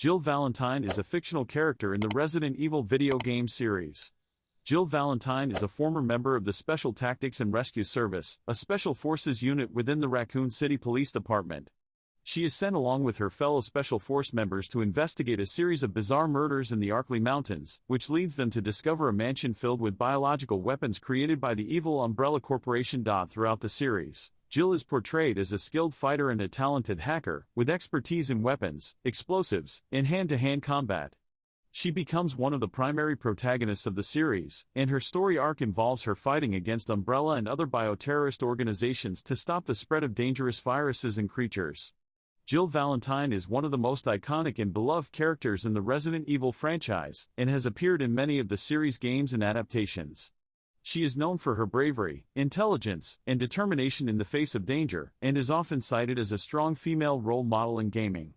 Jill Valentine is a fictional character in the Resident Evil video game series. Jill Valentine is a former member of the Special Tactics and Rescue Service, a special forces unit within the Raccoon City Police Department. She is sent along with her fellow Special Force members to investigate a series of bizarre murders in the Arklay Mountains, which leads them to discover a mansion filled with biological weapons created by the evil Umbrella Corporation. Throughout the series, Jill is portrayed as a skilled fighter and a talented hacker, with expertise in weapons, explosives, and hand-to-hand combat. She becomes one of the primary protagonists of the series, and her story arc involves her fighting against Umbrella and other bioterrorist organizations to stop the spread of dangerous viruses and creatures. Jill Valentine is one of the most iconic and beloved characters in the Resident Evil franchise, and has appeared in many of the series' games and adaptations. She is known for her bravery, intelligence, and determination in the face of danger, and is often cited as a strong female role model in gaming.